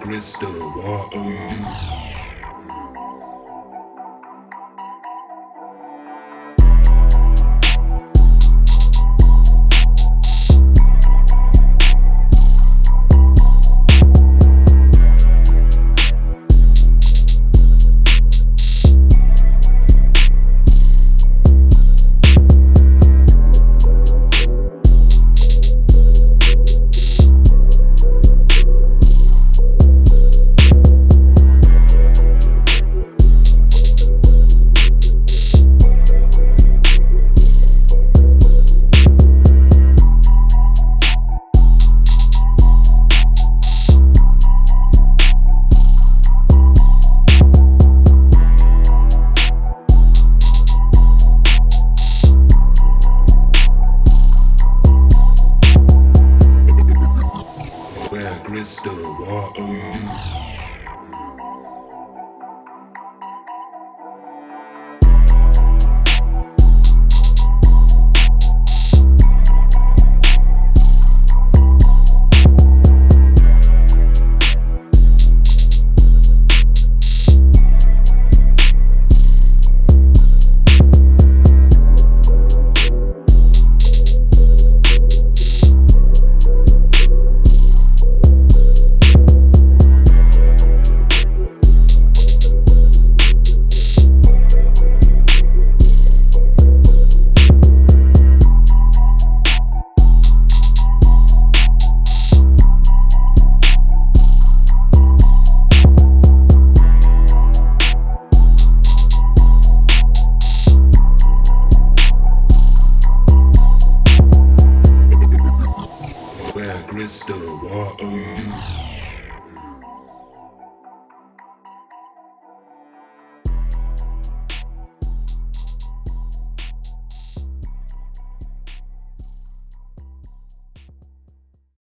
crystal. What you? crystal. What are you? Want of you.